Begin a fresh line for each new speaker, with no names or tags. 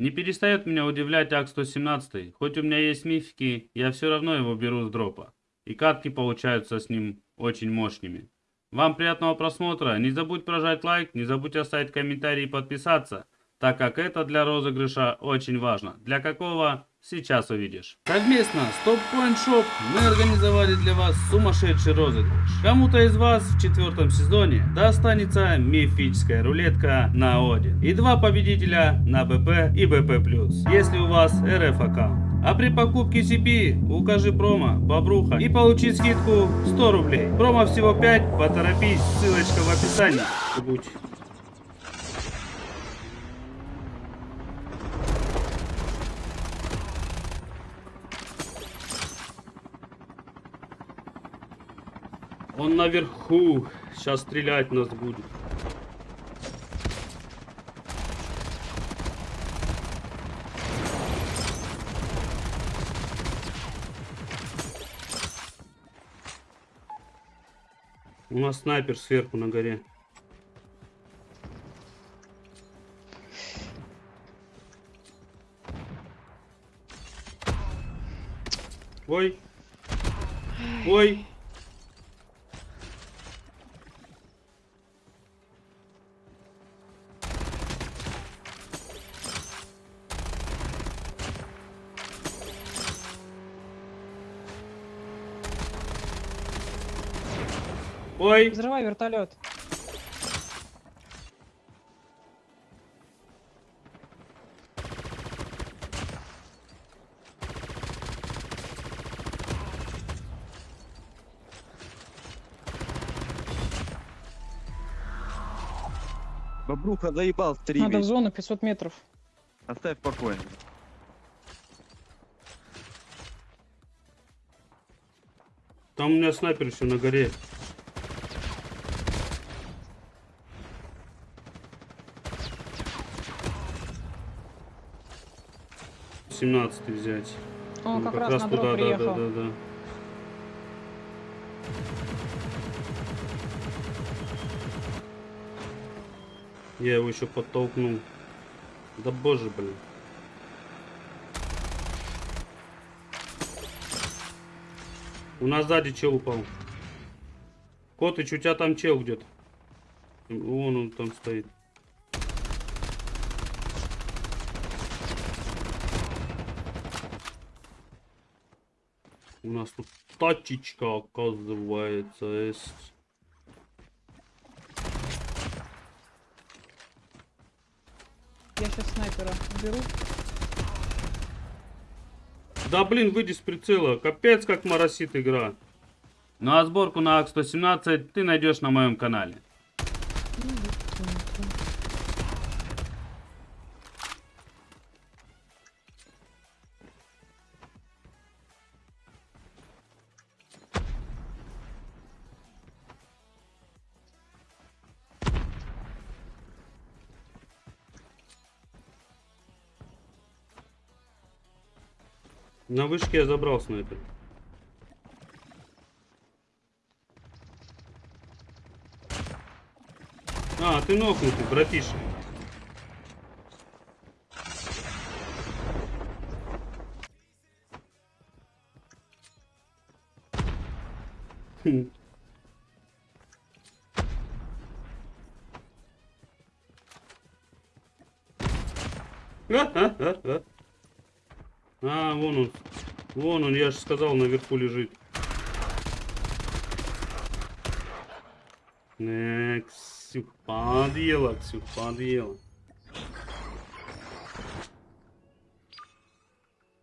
Не перестает меня удивлять АК-117. Хоть у меня есть мифики, я все равно его беру с дропа. И катки получаются с ним очень мощными. Вам приятного просмотра. Не забудь прожать лайк, не забудь оставить комментарий и подписаться, так как это для розыгрыша очень важно. Для какого? Сейчас увидишь. Совместно с Top Point Shop мы организовали для вас сумасшедший розыгрыш. Кому-то из вас в четвертом сезоне достанется мифическая рулетка на Один. И два победителя на БП и БП+. Если у вас РФ аккаунт. А при покупке CP укажи промо Бобруха и получи скидку 100 рублей. Промо всего 5, поторопись, ссылочка в описании. Будь. Он наверху. Сейчас стрелять нас будет. У нас снайпер сверху на горе. Ой. Ой. Ой.
Взрывай вертолет.
Бобруха заебал стриме.
Надо в зону 500 метров.
Оставь спокойно.
Там у меня снайпер еще на горе. Семнадцатый взять.
Он
Ну,
как, раз, на дроп
туда, да, да, да, да. Я его еще подтолкнул. Да боже, блин. У нас сзади чел упал. Котыч, у тебя там чел где-то. Вон он там стоит. У нас тут тачечка, оказывается, есть.
Я сейчас снайпера беру.
Да блин, выйди с прицела. Капец, как моросит игра. Ну а сборку на АК-117 ты найдешь на моем канале. На вышке я забрал снайпер. А, ты нокнутый, братиша. Хм. А, вон он. Вон он, я же сказал, наверху лежит. Э, Ксюх, подъела, Ксюх, подъела.